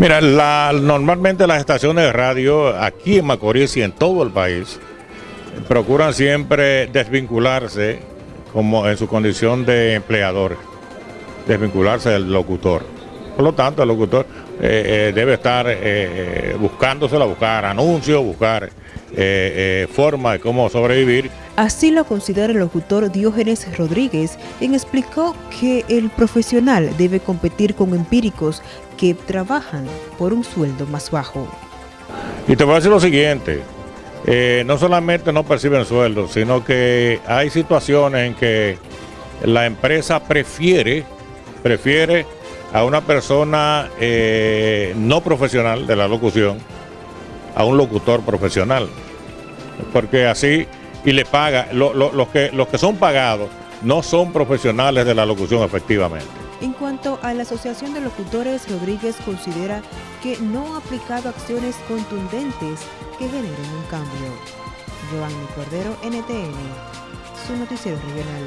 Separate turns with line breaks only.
Mira, normalmente las estaciones de radio aquí en Macorís y en todo el país procuran siempre desvincularse como en su condición de empleador, desvincularse del locutor. Por lo tanto, el locutor eh, eh, debe estar eh, buscándosela, buscar anuncios, buscar forma de cómo sobrevivir.
Así lo considera el locutor Diógenes Rodríguez, quien explicó que el profesional debe competir con empíricos que trabajan por un sueldo más bajo.
Y te voy a decir lo siguiente, no solamente no perciben sueldo, sino que hay situaciones en que la empresa prefiere, prefiere a una persona eh, no profesional de la locución a un locutor profesional. Porque así, y le paga, los, que, los que son pagados no son profesionales de la locución efectivamente.
En cuanto a la Asociación de Locutores, Rodríguez considera que no ha aplicado acciones contundentes que generen un cambio. Giovanni Cordero, NTN, su noticiero regional.